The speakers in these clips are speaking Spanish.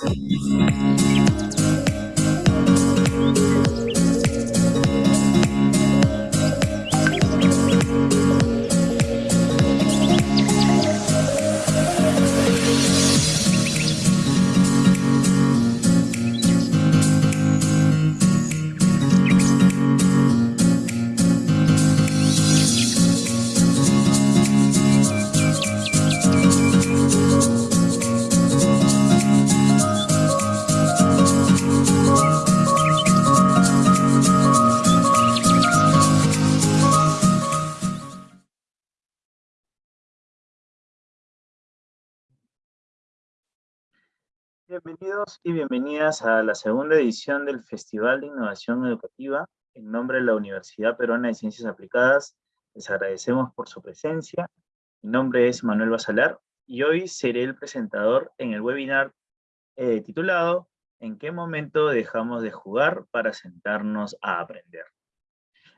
嗯。Bienvenidos y bienvenidas a la segunda edición del Festival de Innovación Educativa. En nombre de la Universidad Peruana de Ciencias Aplicadas, les agradecemos por su presencia. Mi nombre es Manuel Basalar y hoy seré el presentador en el webinar eh, titulado ¿En qué momento dejamos de jugar para sentarnos a aprender?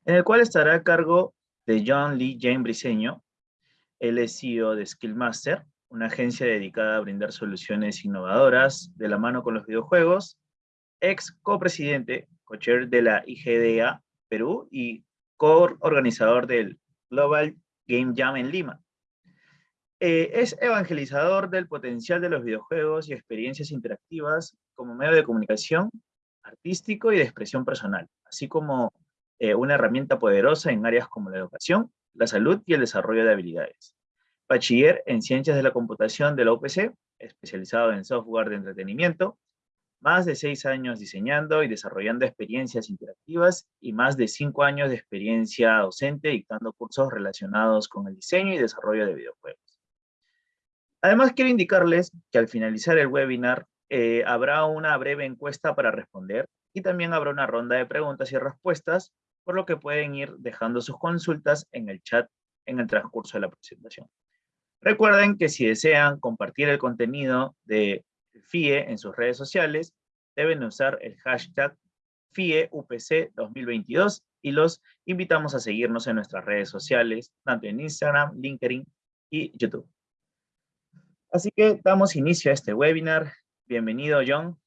En el cual estará a cargo de John Lee Jane Briseño, el es CEO de Skillmaster, una agencia dedicada a brindar soluciones innovadoras de la mano con los videojuegos, ex copresidente, co-chair de la IGDA Perú y co-organizador del Global Game Jam en Lima. Eh, es evangelizador del potencial de los videojuegos y experiencias interactivas como medio de comunicación artístico y de expresión personal, así como eh, una herramienta poderosa en áreas como la educación, la salud y el desarrollo de habilidades bachiller en Ciencias de la Computación de la UPC, especializado en software de entretenimiento, más de seis años diseñando y desarrollando experiencias interactivas y más de cinco años de experiencia docente dictando cursos relacionados con el diseño y desarrollo de videojuegos. Además, quiero indicarles que al finalizar el webinar eh, habrá una breve encuesta para responder y también habrá una ronda de preguntas y respuestas, por lo que pueden ir dejando sus consultas en el chat en el transcurso de la presentación. Recuerden que si desean compartir el contenido de FIE en sus redes sociales, deben usar el hashtag FIEUPC2022 y los invitamos a seguirnos en nuestras redes sociales, tanto en Instagram, LinkedIn y YouTube. Así que damos inicio a este webinar. Bienvenido, John.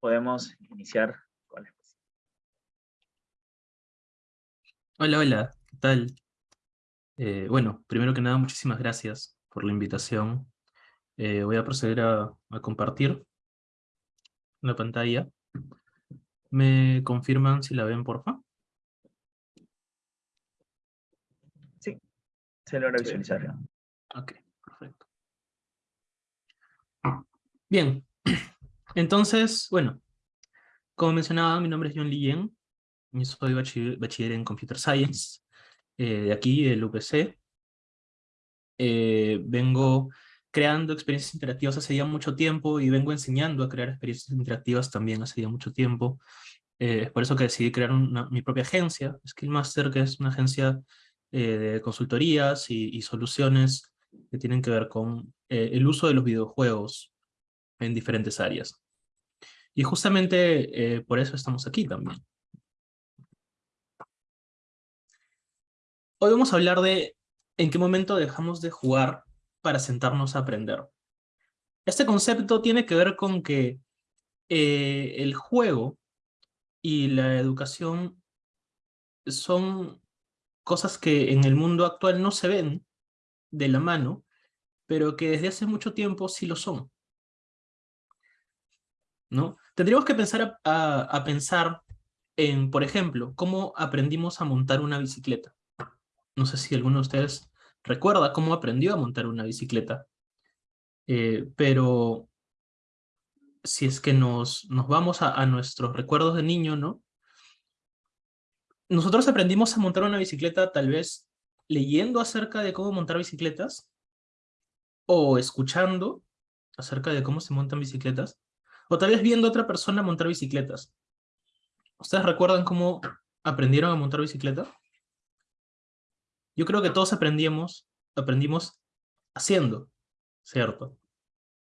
Podemos iniciar con la. Hola, hola. ¿Qué tal? Eh, bueno, primero que nada, muchísimas gracias por la invitación. Eh, voy a proceder a, compartir la pantalla. ¿Me confirman si la ven, porfa? Sí, se logra visualizar. Ok, perfecto. Bien, entonces, bueno, como mencionaba, mi nombre es John Lien, soy bachiller, en Computer Science, eh, de aquí, del UPC, eh, vengo creando experiencias interactivas hace ya mucho tiempo y vengo enseñando a crear experiencias interactivas también hace ya mucho tiempo. Eh, es por eso que decidí crear mi propia agencia, Skillmaster, que es una agencia eh, de consultorías y, soluciones que tienen que ver con el uso de los videojuegos en diferentes áreas. Y justamente por eso estamos aquí también. Hoy vamos a hablar de ¿En qué momento dejamos de jugar para sentarnos a aprender? Este concepto tiene que ver con que eh, el juego y la educación son cosas que en el mundo actual no se ven de la mano, pero que desde hace mucho tiempo sí lo son. ¿No? Tendríamos que pensar a pensar en, por ejemplo, cómo aprendimos a montar una bicicleta. No sé si alguno de ustedes recuerda cómo aprendió a montar una bicicleta. Eh, pero si es que nos, nos vamos a, nuestros recuerdos de niño, ¿no? Nosotros aprendimos a montar una bicicleta tal vez leyendo acerca de cómo montar bicicletas, o escuchando acerca de cómo se montan bicicletas, o tal vez viendo a otra persona montar bicicletas. ¿Ustedes recuerdan cómo aprendieron a montar bicicleta? Yo creo que todos aprendimos, aprendimos haciendo, ¿cierto?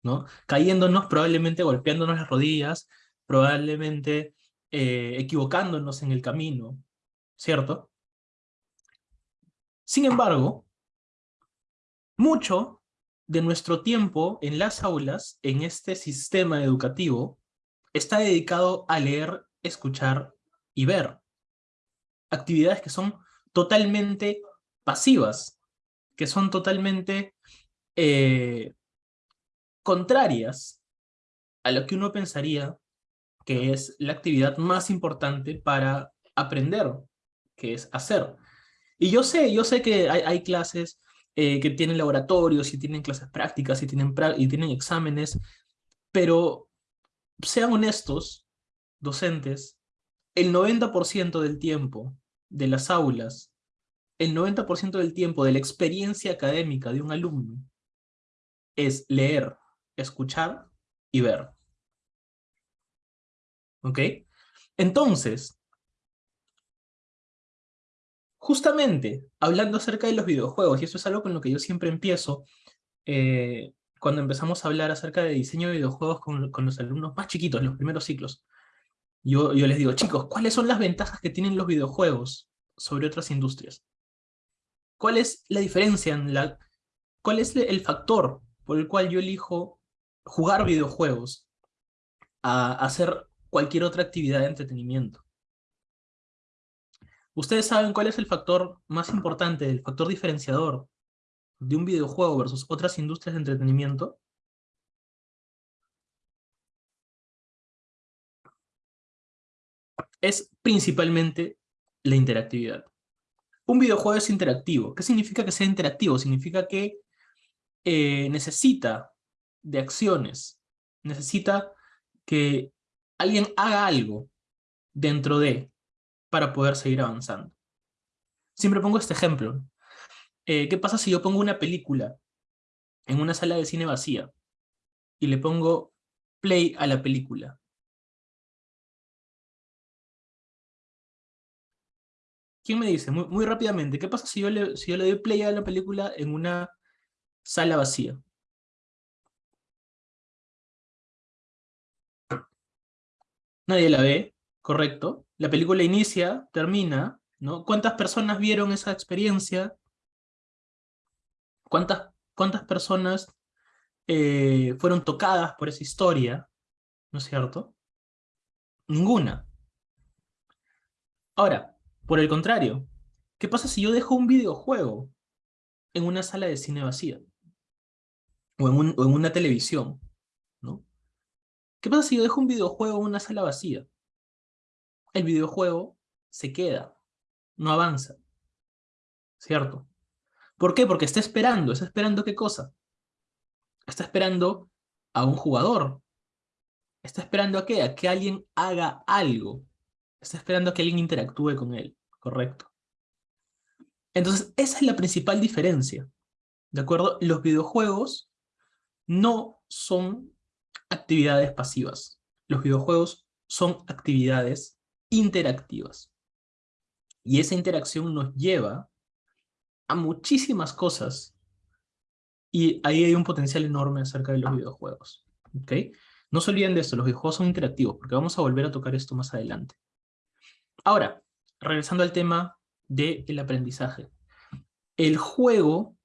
¿No? Cayéndonos, probablemente golpeándonos las rodillas, probablemente eh, equivocándonos en el camino, ¿cierto? Sin embargo, mucho de nuestro tiempo en las aulas, en este sistema educativo, está dedicado a leer, escuchar y ver. Actividades que son totalmente pasivas, que son totalmente eh, contrarias a lo que uno pensaría que es la actividad más importante para aprender, que es hacer. Y yo sé, yo sé que hay, clases eh, que tienen laboratorios, y tienen clases prácticas, y tienen, y tienen exámenes, pero sean honestos, docentes, el 90% del tiempo de las aulas, el 90% del tiempo de la experiencia académica de un alumno es leer, escuchar y ver. ¿Ok? Entonces, justamente hablando acerca de los videojuegos, y eso es algo con lo que yo siempre empiezo, eh, cuando empezamos a hablar acerca de diseño de videojuegos con, los alumnos más chiquitos, los primeros ciclos, yo, yo les digo, chicos, ¿cuáles son las ventajas que tienen los videojuegos sobre otras industrias? ¿Cuál es la diferencia? ¿Cuál es el factor por el cual yo elijo jugar videojuegos a hacer cualquier otra actividad de entretenimiento? ¿Ustedes saben cuál es el factor más importante, el factor diferenciador de un videojuego versus otras industrias de entretenimiento? Es principalmente la interactividad. Un videojuego es interactivo. ¿Qué significa que sea interactivo? Significa que eh, necesita de acciones, necesita que alguien haga algo dentro de, para poder seguir avanzando. Siempre pongo este ejemplo. Eh, ¿Qué pasa si yo pongo una película en una sala de cine vacía y le pongo play a la película? ¿Quién me dice? Muy, rápidamente, ¿qué pasa si yo, le, si yo le doy play a la película en una sala vacía? Nadie la ve, correcto. La película inicia, termina, ¿no? ¿Cuántas personas vieron esa experiencia? ¿Cuántas, cuántas personas eh, fueron tocadas por esa historia? ¿No es cierto? Ninguna. Ahora, por el contrario, ¿qué pasa si yo dejo un videojuego en una sala de cine vacía? O en, o en una televisión, ¿no? ¿Qué pasa si yo dejo un videojuego en una sala vacía? El videojuego se queda, no avanza. ¿Cierto? ¿Por qué? Porque está esperando. ¿Está esperando qué cosa? Está esperando a un jugador. Está esperando a qué? A que alguien haga algo. Está esperando a que alguien interactúe con él. ¿Correcto? Entonces, esa es la principal diferencia. ¿De acuerdo? Los videojuegos no son actividades pasivas. Los videojuegos son actividades interactivas. Y esa interacción nos lleva a muchísimas cosas. Y ahí hay un potencial enorme acerca de los videojuegos. ¿ok? No se olviden de esto, los videojuegos son interactivos, porque vamos a volver a tocar esto más adelante. Ahora, regresando al tema del aprendizaje. El juego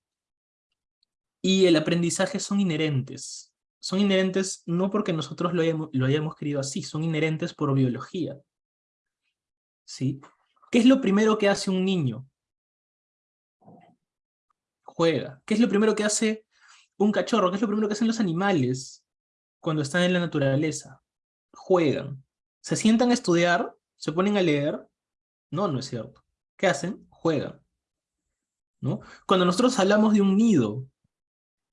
y el aprendizaje son inherentes son inherentes no porque nosotros lo hayamos, lo hayamos querido así, son inherentes por biología. ¿Sí? ¿Qué es lo primero que hace un niño? Juega. ¿Qué es lo primero que hace un cachorro? ¿Qué es lo primero que hacen los animales cuando están en la naturaleza? Juegan. ¿Se sientan a estudiar? ¿Se ponen a leer? No, no es cierto. ¿Qué hacen? Juegan. ¿No? Cuando nosotros hablamos de un nido,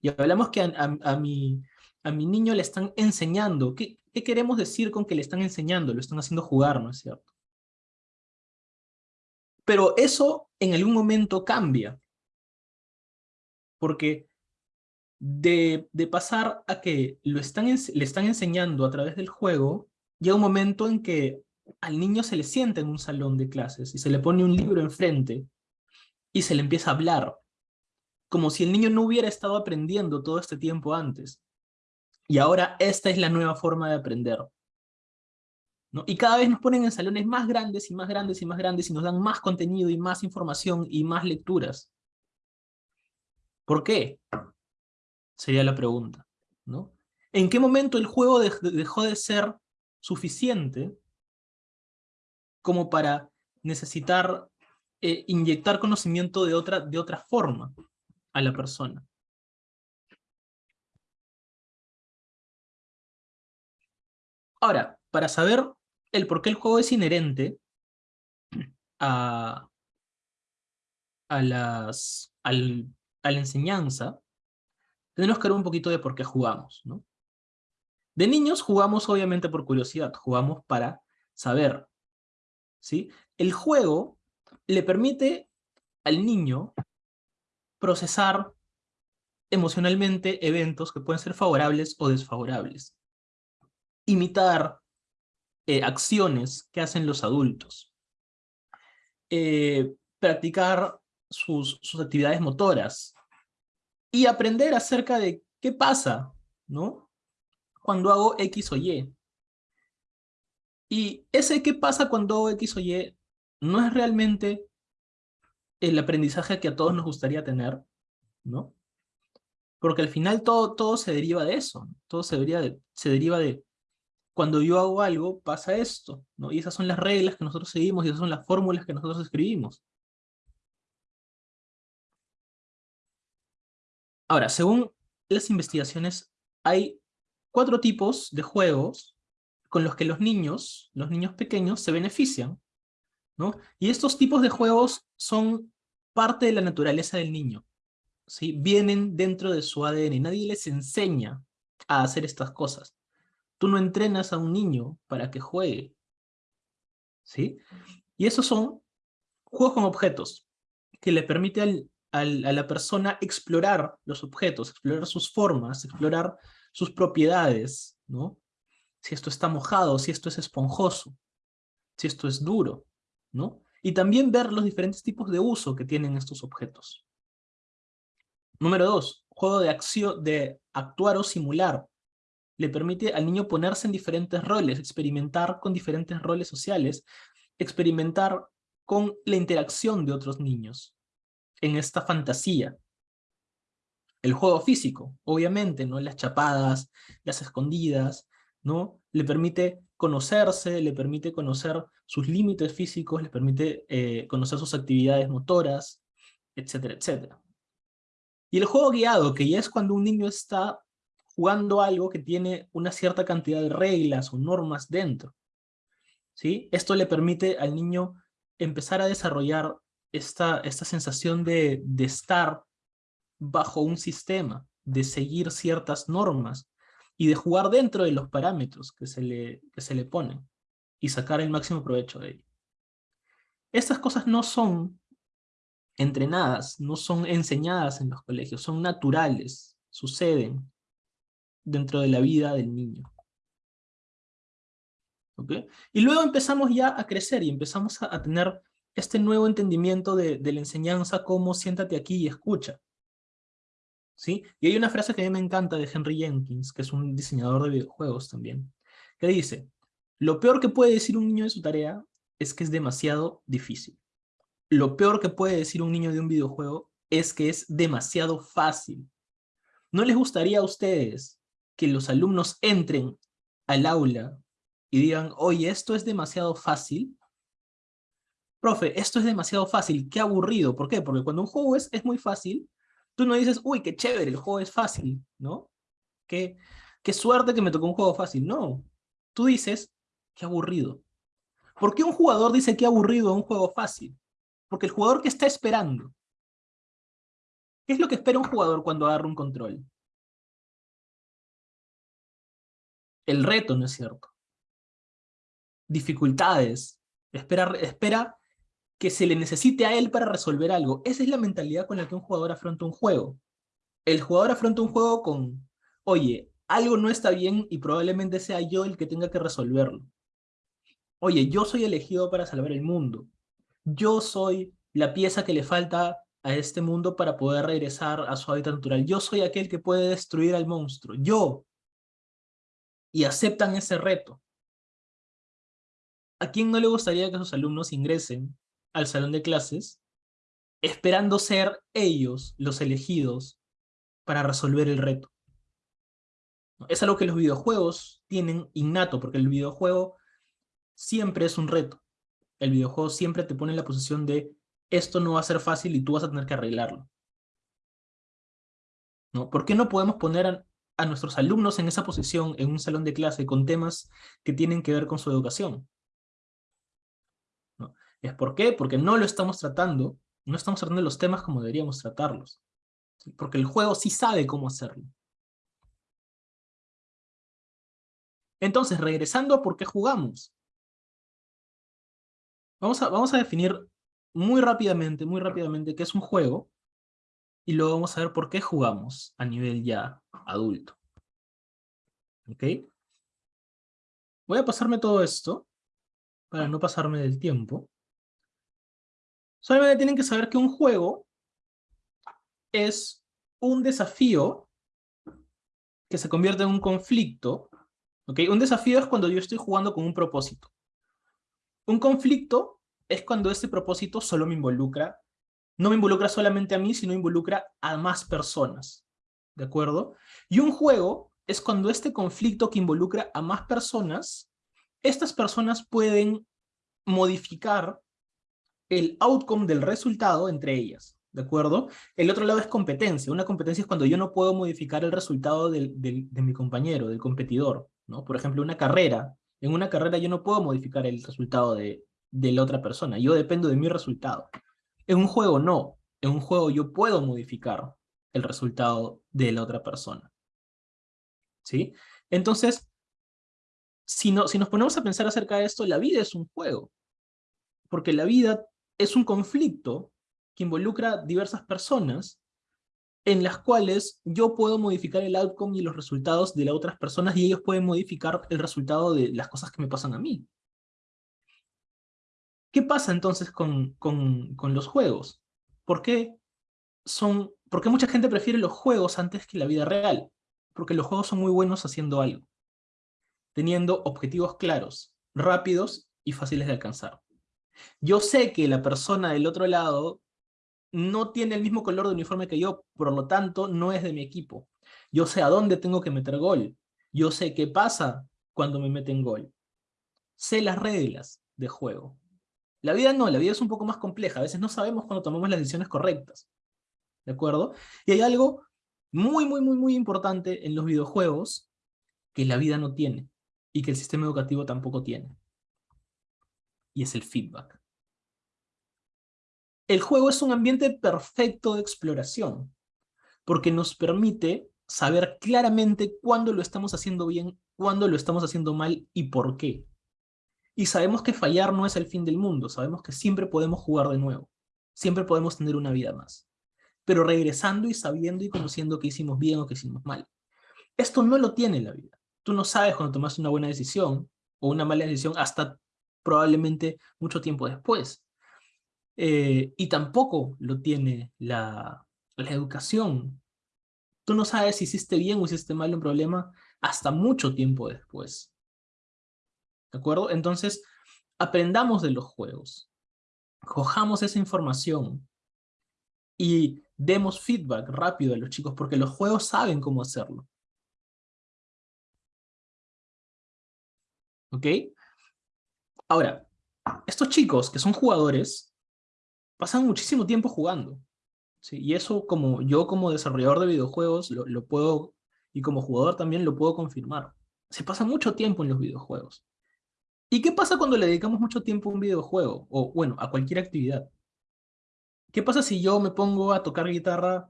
y hablamos que a mi, a mi niño le están enseñando. ¿Qué, queremos decir con que le están enseñando? Lo están haciendo jugar, ¿no es cierto? Pero eso en algún momento cambia. Porque de, pasar a que lo están, le están enseñando a través del juego, llega un momento en que al niño se le sienta en un salón de clases y se le pone un libro enfrente y se le empieza a hablar, como si el niño no hubiera estado aprendiendo todo este tiempo antes. Y ahora esta es la nueva forma de aprender. Y cada vez nos ponen en salones más grandes y más grandes y más grandes y nos dan más contenido y más información y más lecturas. ¿Por qué? Sería la pregunta, ¿no? ¿En qué momento el juego dejó de ser suficiente como para necesitar eh, inyectar conocimiento de otra, de forma a la persona? Ahora, para saber el por qué el juego es inherente a, a, las, al, a la enseñanza, tenemos que ver un poquito de por qué jugamos, ¿no? De niños jugamos obviamente por curiosidad, jugamos para saber, ¿sí? El juego le permite al niño procesar emocionalmente eventos que pueden ser favorables o desfavorables. Imitar eh, acciones que hacen los adultos. Eh, practicar sus, sus actividades motoras. Y aprender acerca de qué pasa, ¿no? Cuando hago X o Y. Y ese qué pasa cuando X o Y no es realmente el aprendizaje que a todos nos gustaría tener, ¿no? Porque al final todo, todo se deriva de eso, todo se, de, se deriva de cuando yo hago algo pasa esto, ¿no? Y esas son las reglas que nosotros seguimos y esas son las fórmulas que nosotros escribimos. Ahora, según las investigaciones, hay cuatro tipos de juegos con los que los niños, los niños pequeños, se benefician. ¿no? Y estos tipos de juegos son parte de la naturaleza del niño. ¿sí? Vienen dentro de su ADN. Nadie les enseña a hacer estas cosas. Tú no entrenas a un niño para que juegue. ¿sí? Y esos son juegos con objetos, que le permite a la persona explorar los objetos, explorar sus formas, explorar sus propiedades, ¿no? Si esto está mojado, si esto es esponjoso, si esto es duro, ¿no? Y también ver los diferentes tipos de uso que tienen estos objetos. Número dos, juego de acción, de actuar o simular. Le permite al niño ponerse en diferentes roles, experimentar con diferentes roles sociales, experimentar con la interacción de otros niños, en esta fantasía. El juego físico, obviamente, ¿no? Las chapadas, las escondidas, ¿no? Le permite conocerse, le permite conocer sus límites físicos, le permite eh, conocer sus actividades motoras, etcétera, etcétera. Y el juego guiado, que ya es cuando un niño está jugando algo que tiene una cierta cantidad de reglas o normas dentro. ¿sí? Esto le permite al niño empezar a desarrollar esta, esta sensación de, de estar bajo un sistema, de seguir ciertas normas y de jugar dentro de los parámetros que se le, que se le ponen y sacar el máximo provecho de ello. Estas cosas no son entrenadas, no son enseñadas en los colegios, son naturales, suceden dentro de la vida del niño. ¿Okay? Y luego empezamos ya a crecer y empezamos a, a tener este nuevo entendimiento de, la enseñanza como siéntate aquí y escucha. Y hay una frase que a mí me encanta de Henry Jenkins, que es un diseñador de videojuegos también, que dice, lo peor que puede decir un niño de su tarea es que es demasiado difícil. Lo peor que puede decir un niño de un videojuego es que es demasiado fácil. ¿No les gustaría a ustedes que los alumnos entren al aula y digan, oye, esto es demasiado fácil? profe, esto es demasiado fácil, qué aburrido. ¿Por qué? Porque cuando un juego es, es muy fácil, tú no dices, uy, qué chévere, el juego es fácil, ¿no? Qué, qué suerte que me tocó un juego fácil. No, tú dices, qué aburrido. ¿Por qué un jugador dice qué aburrido un juego fácil? Porque el jugador que está esperando. ¿Qué es lo que espera un jugador cuando agarra un control? El reto, ¿no es cierto? Dificultades. Espera, espera que se le necesite a él para resolver algo. Esa es la mentalidad con la que un jugador afronta un juego. El jugador afronta un juego con, oye, algo no está bien y probablemente sea yo el que tenga que resolverlo. Oye, yo soy elegido para salvar el mundo. Yo soy la pieza que le falta a este mundo para poder regresar a su hábitat natural. Yo soy aquel que puede destruir al monstruo. Yo. Y aceptan ese reto. ¿A quién no le gustaría que sus alumnos ingresen al salón de clases, esperando ser ellos los elegidos para resolver el reto. Es algo que los videojuegos tienen innato, porque el videojuego siempre es un reto. El videojuego siempre te pone en la posición de esto no va a ser fácil y tú vas a tener que arreglarlo. ¿No? ¿Por qué no podemos poner a, a nuestros alumnos en esa posición en un salón de clase con temas que tienen que ver con su educación? ¿Es por qué? Porque no lo estamos tratando, no estamos tratando los temas como deberíamos tratarlos. Porque el juego sí sabe cómo hacerlo. Entonces, regresando a por qué jugamos. Vamos a, vamos a definir muy rápidamente, muy rápidamente qué es un juego, y luego vamos a ver por qué jugamos a nivel ya adulto. ¿Ok? Voy a pasarme todo esto, para no pasarme del tiempo. Solamente tienen que saber que un juego es un desafío que se convierte en un conflicto. Un desafío es cuando yo estoy jugando con un propósito. Un conflicto es cuando ese propósito solo me involucra, no me involucra solamente a mí, sino involucra a más personas. ¿De acuerdo? Y un juego es cuando este conflicto que involucra a más personas, estas personas pueden modificar el outcome del resultado entre ellas. ¿de acuerdo? El otro lado es competencia. Una competencia es cuando yo no puedo modificar el resultado de mi compañero, del competidor, ¿no? Por ejemplo, una carrera. En una carrera yo no puedo modificar el resultado de, de la otra persona. Yo dependo de mi resultado. En un juego no. En un juego yo puedo modificar el resultado de la otra persona. ¿Sí? Entonces, si, no, si nos ponemos a pensar acerca de esto, la vida es un juego. Porque la vida es un conflicto que involucra diversas personas en las cuales yo puedo modificar el outcome y los resultados de las otras personas y ellos pueden modificar el resultado de las cosas que me pasan a mí. ¿Qué pasa entonces con, con, con los juegos? ¿Por qué, son, ¿Por qué mucha gente prefiere los juegos antes que la vida real? Porque los juegos son muy buenos haciendo algo, teniendo objetivos claros, rápidos y fáciles de alcanzar. Yo sé que la persona del otro lado no tiene el mismo color de uniforme que yo, por lo tanto no es de mi equipo. Yo sé a dónde tengo que meter gol. Yo sé qué pasa cuando me meten gol. Sé las reglas de juego. La vida no, la vida es un poco más compleja. A veces no sabemos cuando tomamos las decisiones correctas. ¿De acuerdo? Y hay algo muy, muy, muy, muy importante en los videojuegos que la vida no tiene y que el sistema educativo tampoco tiene. Y es el feedback. El juego es un ambiente perfecto de exploración, porque nos permite saber claramente cuándo lo estamos haciendo bien, cuándo lo estamos haciendo mal y por qué. Y sabemos que fallar no es el fin del mundo, sabemos que siempre podemos jugar de nuevo, siempre podemos tener una vida más, pero regresando y sabiendo y conociendo que hicimos bien o que hicimos mal. Esto no lo tiene la vida. Tú no sabes cuando tomaste una buena decisión o una mala decisión hasta probablemente mucho tiempo después. Eh, y tampoco lo tiene la, la educación. Tú no sabes si hiciste bien o hiciste mal un problema hasta mucho tiempo después. ¿De acuerdo? Entonces, aprendamos de los juegos. Cojamos esa información y demos feedback rápido a los chicos porque los juegos saben cómo hacerlo. ¿Ok? Ahora, estos chicos que son jugadores pasan muchísimo tiempo jugando. ¿sí? Y eso como yo como desarrollador de videojuegos lo, puedo, y como jugador también lo puedo confirmar. Se pasa mucho tiempo en los videojuegos. ¿Y qué pasa cuando le dedicamos mucho tiempo a un videojuego? O bueno, a cualquier actividad. ¿Qué pasa si yo me pongo a tocar guitarra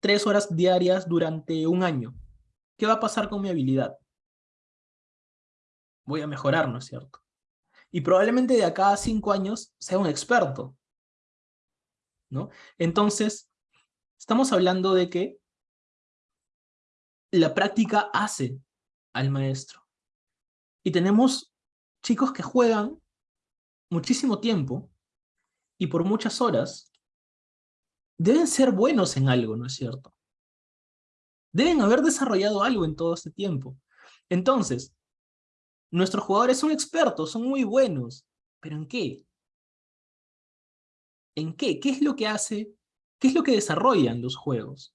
tres horas diarias durante un año? ¿Qué va a pasar con mi habilidad? Voy a mejorar, ¿no es cierto? Y probablemente de acá a cinco años sea un experto. Entonces, estamos hablando de que la práctica hace al maestro. Y tenemos chicos que juegan muchísimo tiempo y por muchas horas deben ser buenos en algo, ¿no es cierto? Deben haber desarrollado algo en todo este tiempo. Entonces, nuestros jugadores son expertos, son muy buenos, ¿pero en qué? ¿En qué? ¿Qué es lo que hace? ¿Qué es lo que desarrollan los juegos?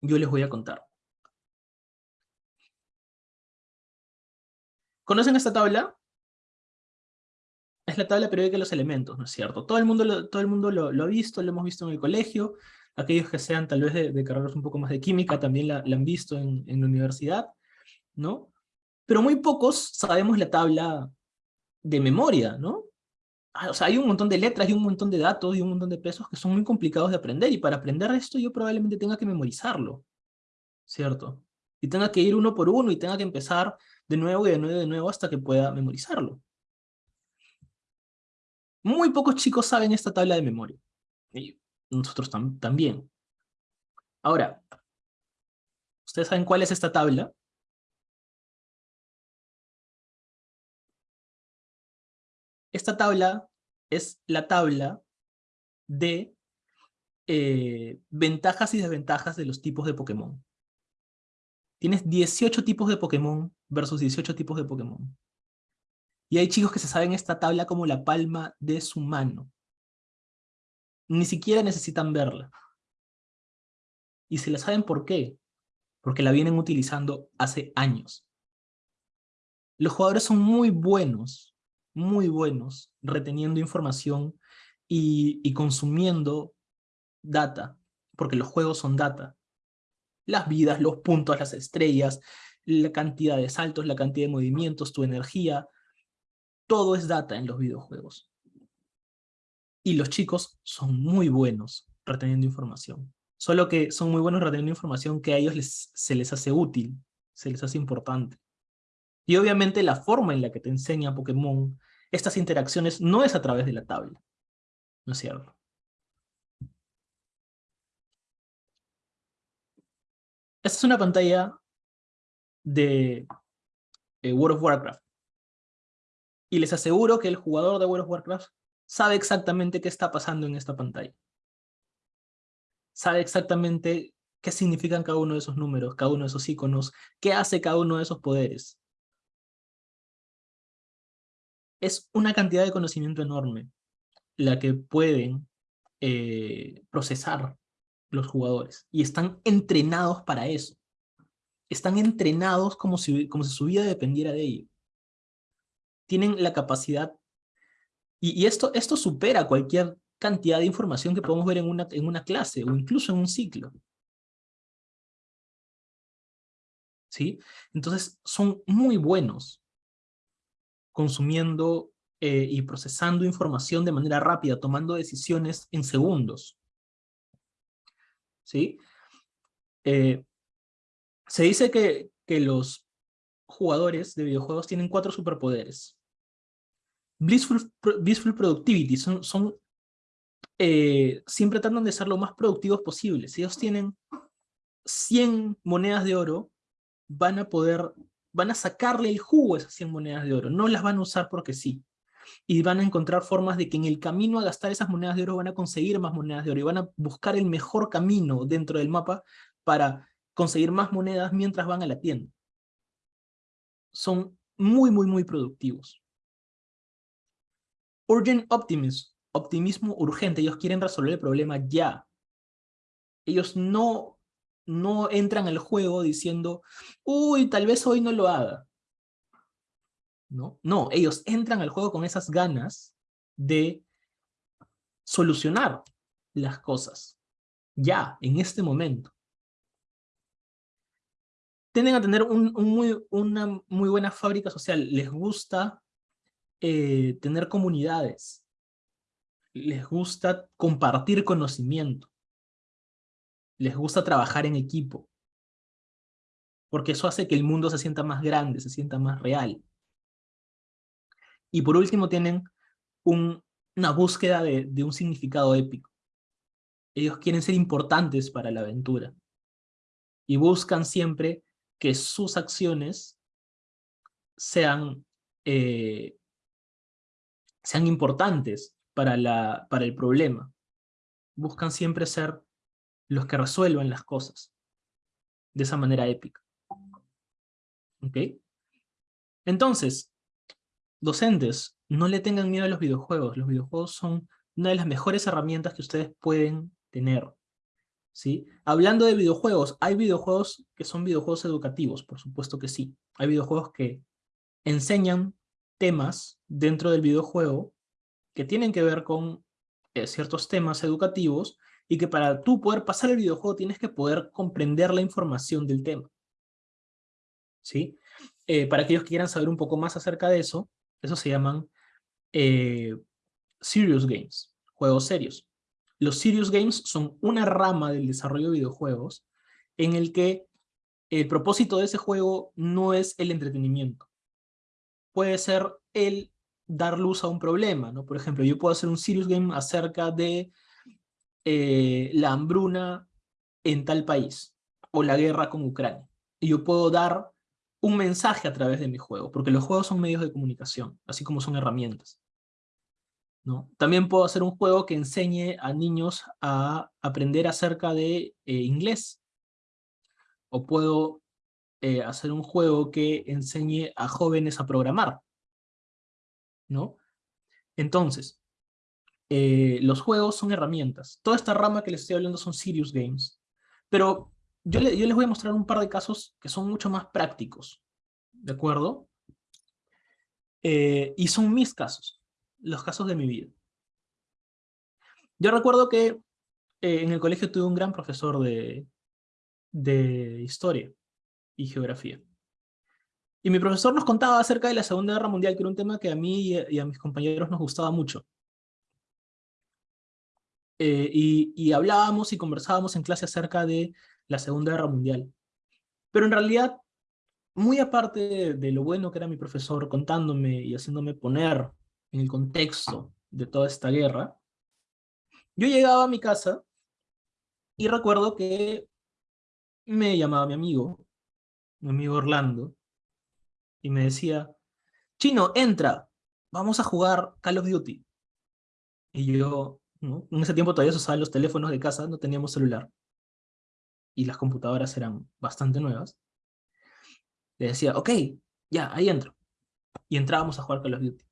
yo les voy a contar. ¿Conocen esta tabla? Es la tabla periódica de los elementos, ¿no es cierto? Todo el mundo lo, todo el mundo lo, ha visto, lo hemos visto en el colegio, aquellos que sean tal vez de, carreras un poco más de química también la, han visto en, en, la universidad, ¿no? Pero muy pocos sabemos la tabla de memoria, ¿no? Ah, o sea, hay un montón de letras y un montón de datos y un montón de pesos que son muy complicados de aprender, y para aprender esto yo probablemente tenga que memorizarlo, ¿cierto? Y tenga que ir uno por uno y tenga que empezar de nuevo y de nuevo y de nuevo hasta que pueda memorizarlo. Muy pocos chicos saben esta tabla de memoria. Y nosotros también. Ahora, ¿ustedes saben cuál es esta tabla? Esta tabla es la tabla de eh, ventajas y desventajas de los tipos de Pokémon. Tienes 18 tipos de Pokémon versus 18 tipos de Pokémon. Y hay chicos que se saben esta tabla como la palma de su mano. Ni siquiera necesitan verla. Y se la saben por qué. Porque la vienen utilizando hace años. Los jugadores son muy buenos, muy buenos, reteniendo información y, consumiendo data, porque los juegos son data. Las vidas, los puntos, las estrellas, la cantidad de saltos, la cantidad de movimientos, tu energía, todo es data en los videojuegos. Y los chicos son muy buenos reteniendo información. Solo que son muy buenos reteniendo información que a ellos les, se les hace útil, se les hace importante. Y obviamente la forma en la que te enseña Pokémon estas interacciones no es a través de la tabla. ¿No es cierto? Esta es una pantalla de eh, World of Warcraft. Y les aseguro que el jugador de World of Warcraft sabe exactamente qué está pasando en esta pantalla. Sabe exactamente qué significan cada uno de esos números, cada uno de esos iconos, qué hace cada uno de esos poderes. Es una cantidad de conocimiento enorme la que pueden eh, procesar los jugadores. Y están entrenados para eso. Están entrenados como si, como si su vida dependiera de ello tienen la capacidad, y, esto, esto supera cualquier cantidad de información que podemos ver en una, en una clase o incluso en un ciclo. ¿Sí? Entonces son muy buenos consumiendo eh, y procesando información de manera rápida, tomando decisiones en segundos. ¿Sí? Eh, se dice que, que los jugadores de videojuegos tienen cuatro superpoderes. Blissful, Productivity, son, son eh, siempre tratan de ser lo más productivos posible. Si ellos tienen 100 monedas de oro, van a poder, van a sacarle el jugo a esas 100 monedas de oro, no las van a usar porque sí. Y van a encontrar formas de que en el camino a gastar esas monedas de oro van a conseguir más monedas de oro y van a buscar el mejor camino dentro del mapa para conseguir más monedas mientras van a la tienda. Son muy, muy, muy productivos. Urgent optimism, optimismo urgente, ellos quieren resolver el problema ya. Ellos no, no entran al juego diciendo, uy, tal vez hoy no lo haga. ¿No? no, ellos entran al juego con esas ganas de solucionar las cosas, ya, en este momento. Tienden a tener una muy buena fábrica social, les gusta eh, tener comunidades, les gusta compartir conocimiento, les gusta trabajar en equipo, porque eso hace que el mundo se sienta más grande, se sienta más real. Y por último tienen una búsqueda de, un significado épico. Ellos quieren ser importantes para la aventura. Y buscan siempre que sus acciones sean eh, sean importantes para, la, para el problema. Buscan siempre ser los que resuelvan las cosas de esa manera épica. ¿Ok? Entonces, docentes, no le tengan miedo a los videojuegos. Los videojuegos son una de las mejores herramientas que ustedes pueden tener. ¿sí? Hablando de videojuegos, hay videojuegos que son videojuegos educativos, por supuesto que sí. Hay videojuegos que enseñan temas dentro del videojuego que tienen que ver con eh, ciertos temas educativos y que para tú poder pasar el videojuego tienes que poder comprender la información del tema. ¿Sí? Eh, para aquellos que quieran saber un poco más acerca de eso, eso se llaman eh, serious games, juegos serios. Los serious games son una rama del desarrollo de videojuegos en el que el propósito de ese juego no es el entretenimiento. Puede ser el dar luz a un problema, ¿no? Por ejemplo, yo puedo hacer un serious game acerca de eh, la hambruna en tal país, o la guerra con Ucrania. Y yo puedo dar un mensaje a través de mi juego, porque los juegos son medios de comunicación, así como son herramientas. ¿no? También puedo hacer un juego que enseñe a niños a aprender acerca de eh, inglés. O puedo eh, hacer un juego que enseñe a jóvenes a programar. ¿no? Entonces, eh, los juegos son herramientas. Toda esta rama que les estoy hablando son serious games. Pero yo, les voy a mostrar un par de casos que son mucho más prácticos. ¿De acuerdo? y son mis casos los casos de mi vida. Yo recuerdo que eh, en el colegio tuve un gran profesor de, de historia y geografía. Y mi profesor nos contaba acerca de la Segunda Guerra Mundial, que era un tema que a mí y a, mis compañeros nos gustaba mucho. Eh, y, hablábamos y conversábamos en clase acerca de la Segunda Guerra Mundial. Pero en realidad, muy aparte de, lo bueno que era mi profesor contándome y haciéndome poner en el contexto de toda esta guerra, yo llegaba a mi casa y recuerdo que me llamaba mi amigo, mi amigo Orlando, y me decía, Chino, entra, vamos a jugar Call of Duty. Y yo, en ese tiempo todavía se usaban los teléfonos de casa, no teníamos celular. Y las computadoras eran bastante nuevas. Le decía, ok, ya, ahí entro. Y entrábamos a jugar Call of Duty.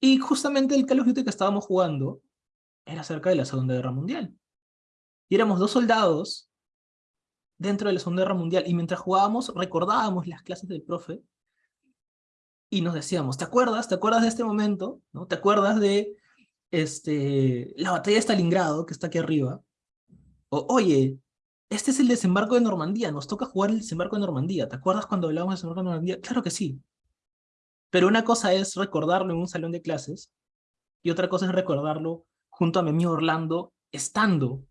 Y justamente el Call of Duty que estábamos jugando era acerca de la Segunda Guerra Mundial. Y éramos dos soldados dentro de la Segunda Guerra Mundial, y mientras jugábamos recordábamos las clases del profe, y nos decíamos, ¿te acuerdas? ¿Te acuerdas de este momento? ¿No? ¿Te acuerdas de este, la batalla de Stalingrado, que está aquí arriba? O, oye, este es el desembarco de Normandía, nos toca jugar el desembarco de Normandía. ¿Te acuerdas cuando hablábamos del desembarco de Normandía? Claro que sí. Pero una cosa es recordarlo en un salón de clases y otra cosa es recordarlo junto a mi amigo Orlando estando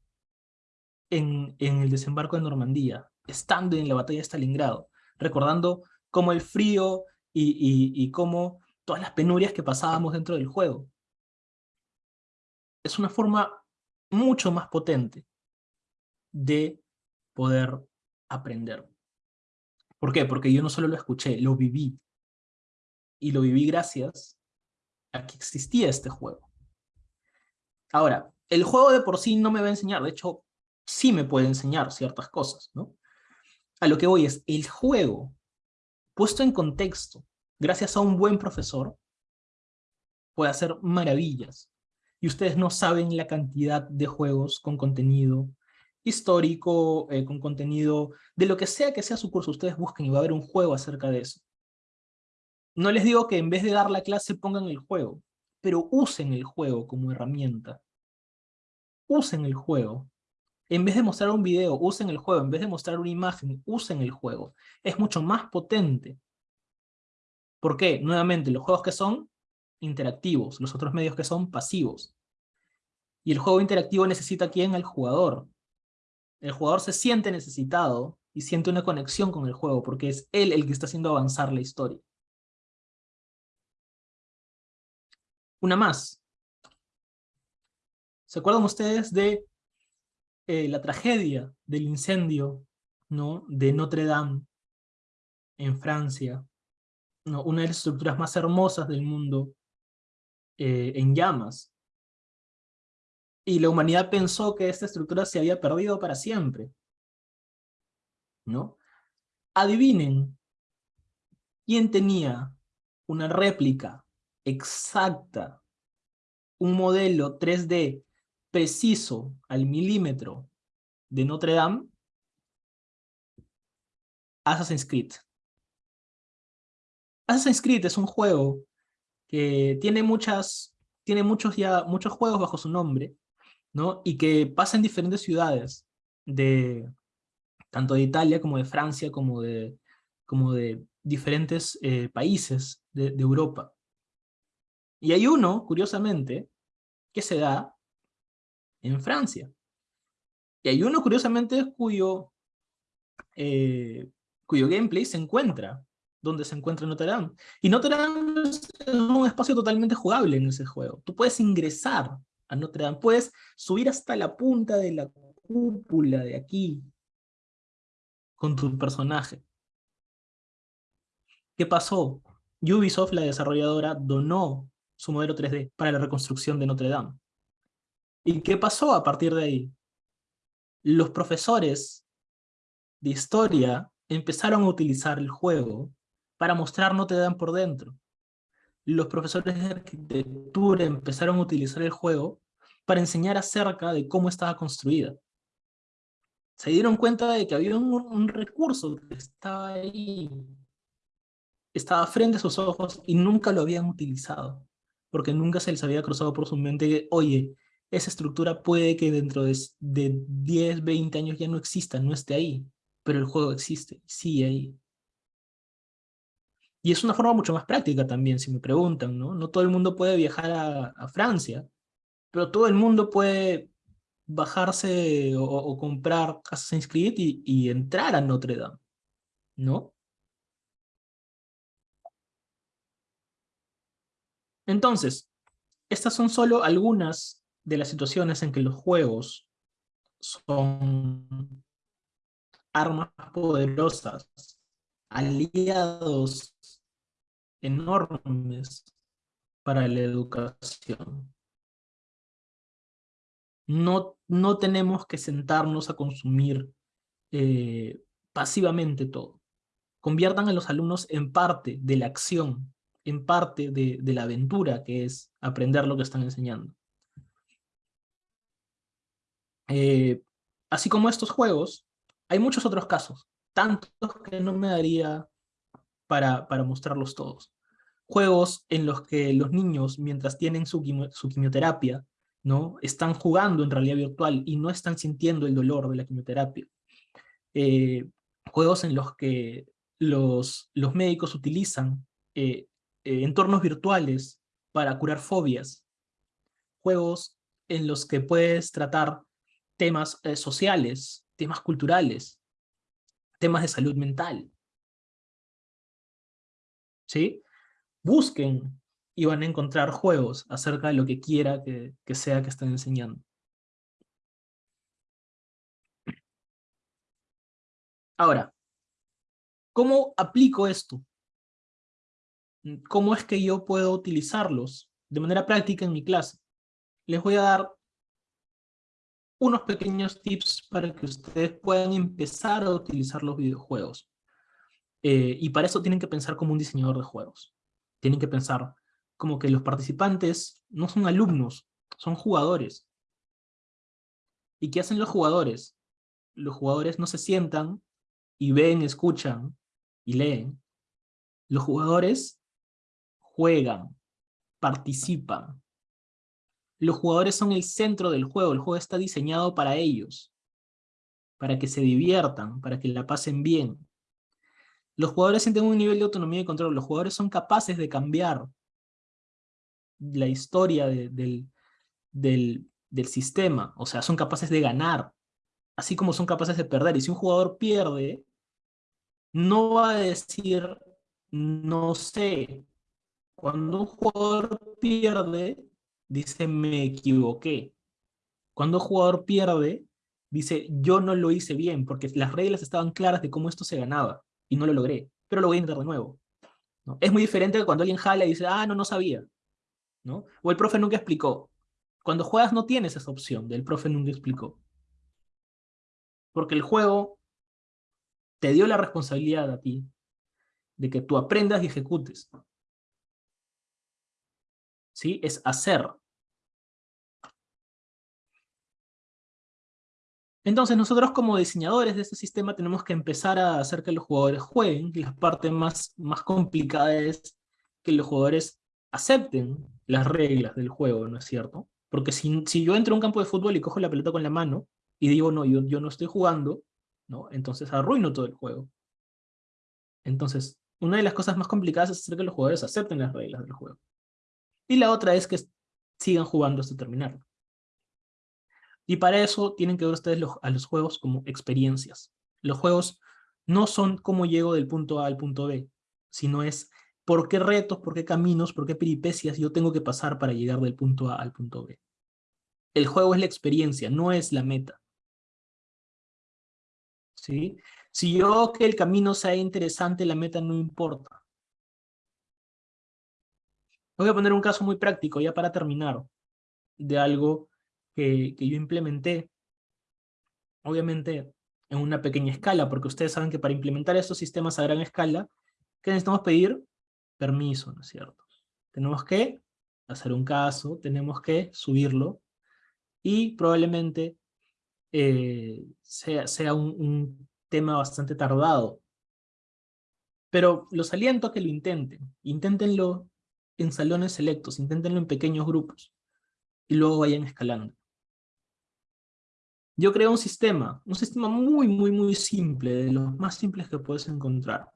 en, el desembarco de Normandía, estando en la batalla de Stalingrado, recordando cómo el frío y cómo todas las penurias que pasábamos dentro del juego. Es una forma mucho más potente de poder aprender. ¿Por qué? Porque yo no solo lo escuché, lo viví y lo viví gracias a que existía este juego. Ahora, el juego de por sí no me va a enseñar, de hecho, sí me puede enseñar ciertas cosas, ¿no? A lo que voy es, el juego, puesto en contexto, gracias a un buen profesor, puede hacer maravillas. Y ustedes no saben la cantidad de juegos con contenido histórico, eh, con contenido de lo que sea que sea su curso, ustedes busquen y va a haber un juego acerca de eso. No les digo que en vez de dar la clase pongan el juego, pero usen el juego como herramienta. Usen el juego. En vez de mostrar un video, usen el juego. En vez de mostrar una imagen, usen el juego. Es mucho más potente. ¿Por qué? Nuevamente, los juegos que son interactivos, los otros medios que son pasivos. Y el juego interactivo necesita quién? Al jugador. El jugador se siente necesitado y siente una conexión con el juego, porque es él el que está haciendo avanzar la historia. Una más. ¿Se acuerdan ustedes de eh, la tragedia del incendio ¿no? de Notre Dame en Francia? ¿no? Una de las estructuras más hermosas del mundo eh, en llamas. Y la humanidad pensó que esta estructura se había perdido para siempre. ¿no? Adivinen, ¿quién tenía una réplica exacta, un modelo 3D preciso al milímetro de Notre Dame, Assassin's Creed. Assassin's Creed es un juego que tiene muchas, tiene muchos ya, muchos juegos bajo su nombre, ¿no? Y que pasa en diferentes ciudades, de, tanto de Italia como de Francia, como de, como de diferentes eh, países de, Europa. Y hay uno, curiosamente, que se da en Francia. Y hay uno, curiosamente, cuyo, eh, cuyo gameplay se encuentra donde se encuentra Notre Dame. Y Notre Dame es un espacio totalmente jugable en ese juego. Tú puedes ingresar a Notre Dame, puedes subir hasta la punta de la cúpula de aquí con tu personaje. ¿Qué pasó? Ubisoft, la desarrolladora, donó su modelo 3D para la reconstrucción de Notre Dame. ¿Y qué pasó a partir de ahí? Los profesores de historia empezaron a utilizar el juego para mostrar Notre Dame por dentro. Los profesores de arquitectura empezaron a utilizar el juego para enseñar acerca de cómo estaba construida. Se dieron cuenta de que había un, un recurso que estaba ahí, estaba frente a sus ojos y nunca lo habían utilizado, porque nunca se les había cruzado por su mente que, oye, esa estructura puede que dentro de, de 10, 20 años ya no exista, no esté ahí, pero el juego existe, sigue ahí. Y es una forma mucho más práctica también, si me preguntan, ¿no? No todo el mundo puede viajar a, Francia, pero todo el mundo puede bajarse o, comprar Assassin's Creed y, y entrar a Notre Dame, ¿no? Entonces, estas son solo algunas de las situaciones en que los juegos son armas poderosas, aliados enormes para la educación. No, no tenemos que sentarnos a consumir eh, pasivamente todo. Conviertan a los alumnos en parte de la acción, en parte de, la aventura que es aprender lo que están enseñando. Eh, así como estos juegos, hay muchos otros casos, tantos que no me daría para, para mostrarlos todos. Juegos en los que los niños, mientras tienen su, quimioterapia, ¿no? están jugando en realidad virtual y no están sintiendo el dolor de la quimioterapia. Eh, juegos en los que los, los médicos utilizan eh, entornos virtuales para curar fobias. Juegos en los que puedes tratar temas eh, sociales, temas culturales, temas de salud mental. ¿Sí? Busquen y van a encontrar juegos acerca de lo que quiera que, que sea que estén enseñando. Ahora, ¿cómo aplico esto? ¿Cómo es que yo puedo utilizarlos de manera práctica en mi clase? Les voy a dar unos pequeños tips para que ustedes puedan empezar a utilizar los videojuegos. Eh, y para eso tienen que pensar como un diseñador de juegos. Tienen que pensar como que los participantes no son alumnos, son jugadores. ¿Y qué hacen los jugadores? Los jugadores no se sientan y ven, escuchan y leen. Los jugadores juegan, participan, los jugadores son el centro del juego, el juego está diseñado para ellos, para que se diviertan, para que la pasen bien. Los jugadores sienten un nivel de autonomía y control, los jugadores son capaces de cambiar la historia del, del, del sistema, o sea, son capaces de ganar, así como son capaces de perder. Y si un jugador pierde, no va a decir, no sé. Cuando un jugador pierde, dice me equivoqué. Cuando un jugador pierde, dice yo no lo hice bien, porque las reglas estaban claras de cómo esto se ganaba, y no lo logré, pero lo voy a intentar de nuevo. ¿no? Es muy diferente cuando alguien jala y dice, ah, no, no sabía. ¿no? O el profe nunca explicó. Cuando juegas no tienes esa opción del profe nunca explicó. Porque el juego te dio la responsabilidad a ti de que tú aprendas y ejecutes. ¿sí? Es hacer. Entonces nosotros como diseñadores de este sistema tenemos que empezar a hacer que los jugadores jueguen, y la parte más, más complicada es que los jugadores acepten las reglas del juego, ¿no es cierto? Porque si, si yo entro a un campo de fútbol y cojo la pelota con la mano, y digo, no, yo, yo no estoy jugando, ¿no? Entonces arruino todo el juego. Entonces, una de las cosas más complicadas es hacer que los jugadores acepten las reglas del juego. Y la otra es que sigan jugando hasta terminarlo. Y para eso tienen que ver ustedes a los juegos como experiencias. Los juegos no son cómo llego del punto A al punto B, sino es por qué retos, por qué caminos, por qué peripecias yo tengo que pasar para llegar del punto A al punto B. El juego es la experiencia, no es la meta. ¿Sí? Si yo que el camino sea interesante, la meta no importa. Voy a poner un caso muy práctico, ya para terminar, de algo que, yo implementé. Obviamente en una pequeña escala, porque ustedes saben que para implementar estos sistemas a gran escala, ¿qué necesitamos pedir? Permiso, ¿no es cierto? Tenemos que hacer un caso, tenemos que subirlo, y probablemente eh, sea, sea un, tema bastante tardado. Pero los aliento a que lo intenten. Inténtenlo en salones selectos, inténtenlo en pequeños grupos, y luego vayan escalando. Yo creo un sistema, un sistema muy, muy, muy simple, de los más simples que puedes encontrar.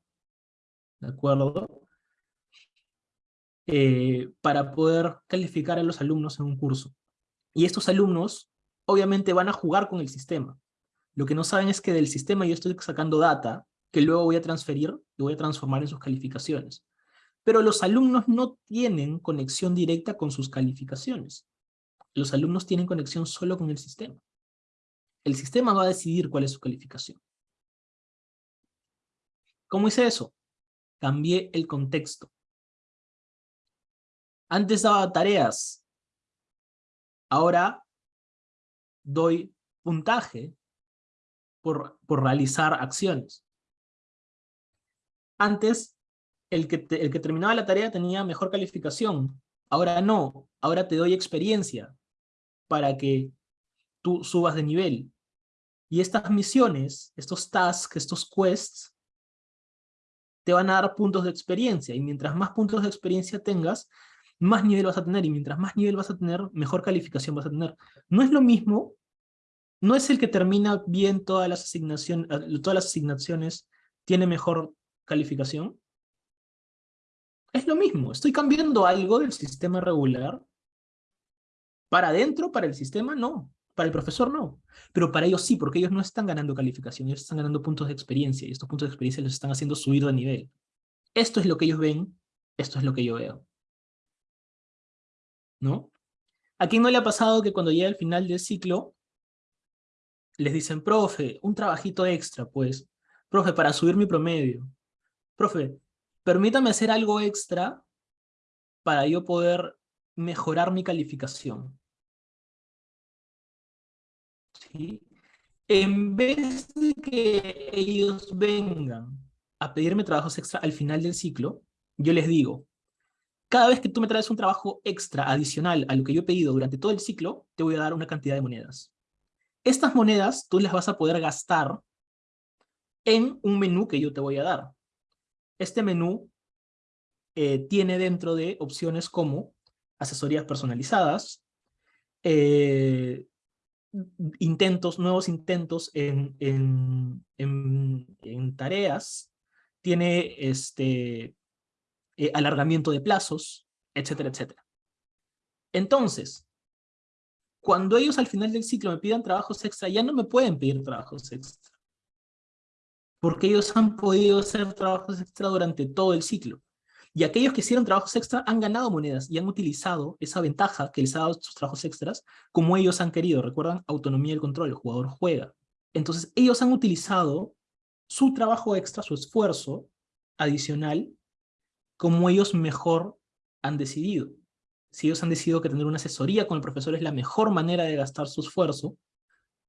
¿De acuerdo? Eh, para poder calificar a los alumnos en un curso. Y estos alumnos, obviamente, van a jugar con el sistema. Lo que no saben es que del sistema yo estoy sacando data, que luego voy a transferir y voy a transformar en sus calificaciones. Pero los alumnos no tienen conexión directa con sus calificaciones. Los alumnos tienen conexión solo con el sistema. El sistema va a decidir cuál es su calificación. ¿Cómo hice eso? Cambié el contexto. Antes daba tareas. Ahora doy puntaje por, por realizar acciones. Antes, el que, el que terminaba la tarea tenía mejor calificación. Ahora no. Ahora te doy experiencia para que tú subas de nivel. Y estas misiones, estos tasks, estos quests, te van a dar puntos de experiencia. Y mientras más puntos de experiencia tengas, más nivel vas a tener. Y mientras más nivel vas a tener, mejor calificación vas a tener. No es lo mismo, no es el que termina bien todas las asignaciones, todas las asignaciones tiene mejor calificación. Es lo mismo, estoy cambiando algo del sistema regular para adentro, para el sistema, no. Para el profesor, no. Pero para ellos sí, porque ellos no están ganando calificación, ellos están ganando puntos de experiencia, y estos puntos de experiencia les están haciendo subir de nivel. Esto es lo que ellos ven, esto es lo que yo veo. ¿No? ¿A quién no le ha pasado que cuando llega el final del ciclo, les dicen, profe, un trabajito extra, pues. Profe, para subir mi promedio. Profe, permítame hacer algo extra para yo poder mejorar mi calificación. En vez de que ellos vengan a pedirme trabajos extra al final del ciclo, yo les digo, cada vez que tú me traes un trabajo extra adicional a lo que yo he pedido durante todo el ciclo, te voy a dar una cantidad de monedas. Estas monedas tú las vas a poder gastar en un menú que yo te voy a dar. Este menú eh, tiene dentro de opciones como asesorías personalizadas, eh, intentos, nuevos intentos en, en, en, tareas, tiene este, eh, alargamiento de plazos, etcétera, etcétera. Entonces, cuando ellos al final del ciclo me pidan trabajos extra, ya no me pueden pedir trabajos extra. Porque ellos han podido hacer trabajos extra durante todo el ciclo. Y aquellos que hicieron trabajos extra han ganado monedas y han utilizado esa ventaja que les ha dado sus trabajos extras como ellos han querido. ¿Recuerdan? Autonomía del control, el jugador juega. Entonces ellos han utilizado su trabajo extra, su esfuerzo adicional, como ellos mejor han decidido. Si ellos han decidido que tener una asesoría con el profesor es la mejor manera de gastar su esfuerzo,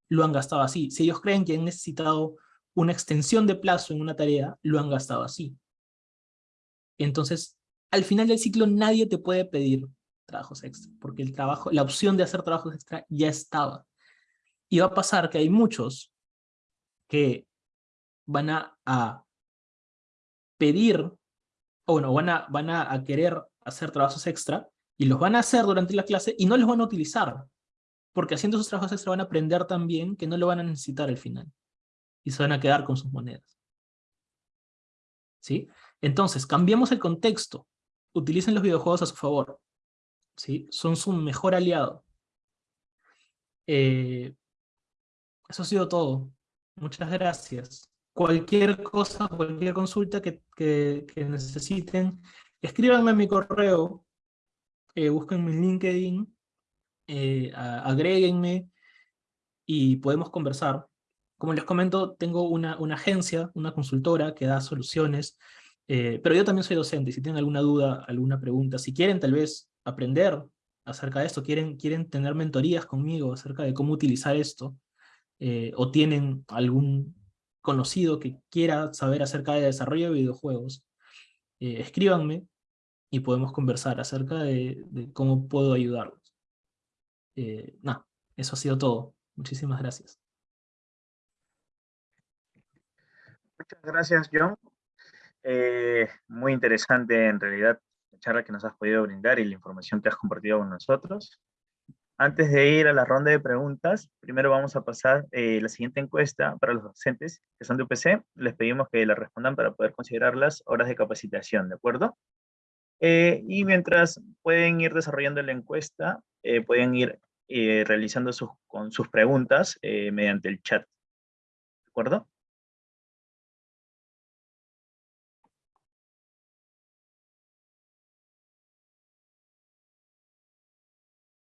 lo han gastado así. Si ellos creen que han necesitado una extensión de plazo en una tarea, lo han gastado así. Entonces, al final del ciclo nadie te puede pedir trabajos extra, porque el trabajo, la opción de hacer trabajos extra ya estaba. Y va a pasar que hay muchos que van a, a pedir, o bueno, van a, van a, querer hacer trabajos extra, y los van a hacer durante la clase y no los van a utilizar, porque haciendo esos trabajos extra van a aprender también que no lo van a necesitar al final, y se van a quedar con sus monedas. ¿Sí? Entonces, cambiamos el contexto, utilicen los videojuegos a su favor, ¿sí? Son su mejor aliado. Eh, eso ha sido todo. Muchas gracias. Cualquier cosa, cualquier consulta que, necesiten, escríbanme en mi correo, eh, búsquenme en LinkedIn, eh, agréguenme y podemos conversar. Como les comento, tengo una agencia, una consultora que da soluciones, eh, pero yo también soy docente, si tienen alguna duda, alguna pregunta, si quieren tal vez aprender acerca de esto, quieren, quieren tener mentorías conmigo acerca de cómo utilizar esto, eh, o tienen algún conocido que quiera saber acerca de desarrollo de videojuegos, eh, escríbanme y podemos conversar acerca de, cómo puedo ayudarlos. Eso ha sido todo. Muchísimas gracias. Muchas gracias, John. Muy interesante en realidad la charla que nos has podido brindar y la información que has compartido con nosotros. Antes de ir a la ronda de preguntas, primero vamos a pasar eh, la siguiente encuesta para los docentes que son de UPC. Les pedimos que la respondan para poder considerar las horas de capacitación, ¿de acuerdo? Eh, y mientras pueden ir desarrollando la encuesta, eh, pueden ir realizando sus, con sus preguntas mediante el chat, ¿de acuerdo?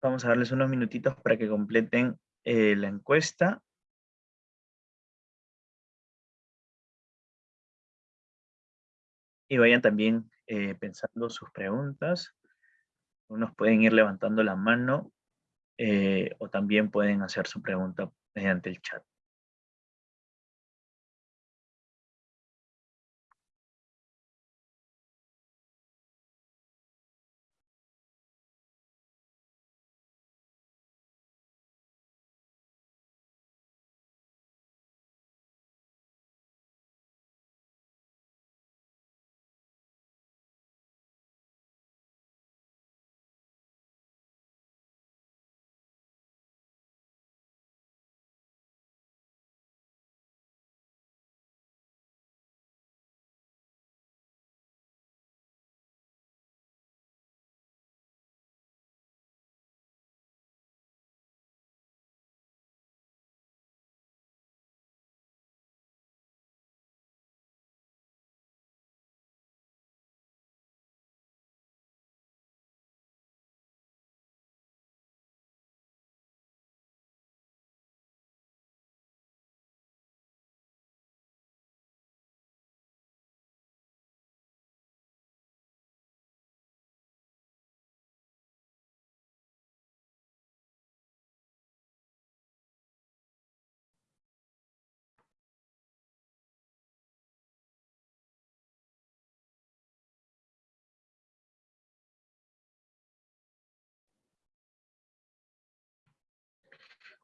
Vamos a darles unos minutitos para que completen eh, la encuesta. Y vayan también eh, pensando sus preguntas. Unos pueden ir levantando la mano eh, o también pueden hacer su pregunta mediante el chat.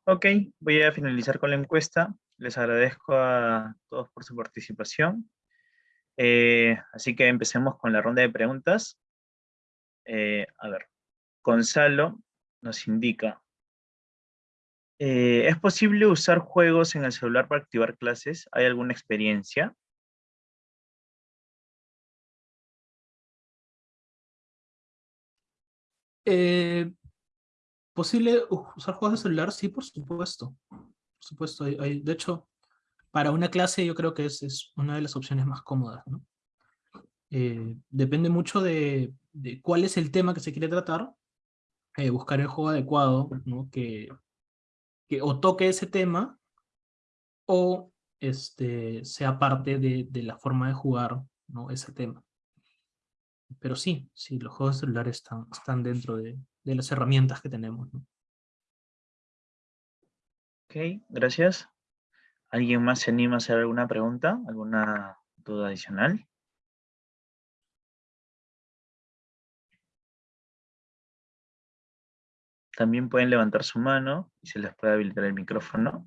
Ok, voy a finalizar con la encuesta. Les agradezco a todos por su participación. Eh, así que empecemos con la ronda de preguntas. Eh, a ver, Gonzalo nos indica, eh, ¿es posible usar juegos en el celular para activar clases? ¿Hay alguna experiencia? Eh, ¿Posible usar juegos de celular? Sí, por supuesto. Por supuesto. Hay, de hecho, para una clase yo creo que es, es una de las opciones más cómodas. ¿no? Eh, depende mucho de, de, cuál es el tema que se quiere tratar. Eh, buscar el juego adecuado ¿no? que, que o toque ese tema o este, sea parte de, de la forma de jugar ¿no? ese tema. Pero sí, sí, los juegos celulares están, están dentro de, de las herramientas que tenemos. Ok, gracias. ¿Alguien más se anima a hacer alguna pregunta? ¿Alguna duda adicional? también pueden levantar su mano y se les puede habilitar el micrófono.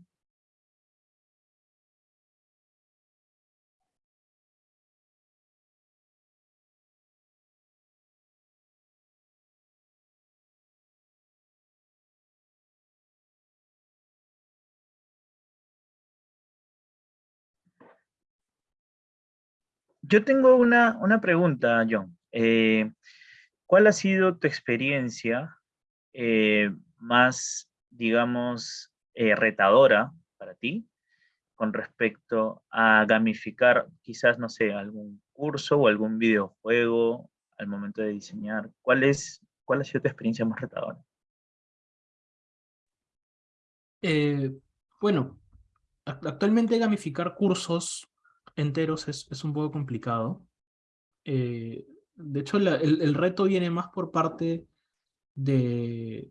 Yo tengo una, pregunta, John. Eh, ¿Cuál ha sido tu experiencia eh, más, digamos, eh, retadora para ti con respecto a gamificar quizás, no sé, algún curso o algún videojuego al momento de diseñar? ¿Cuál, es, cuál ha sido tu experiencia más retadora? bueno, actualmente gamificar cursos enteros es, un poco complicado. Eh, de hecho, el, reto viene más por parte de,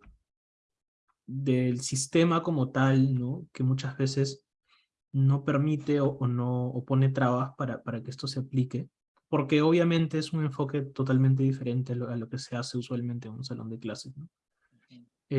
del sistema como tal, ¿no? que muchas veces no permite o, no o pone trabas para, para que esto se aplique, porque obviamente es un enfoque totalmente diferente a lo, que se hace usualmente en un salón de clases.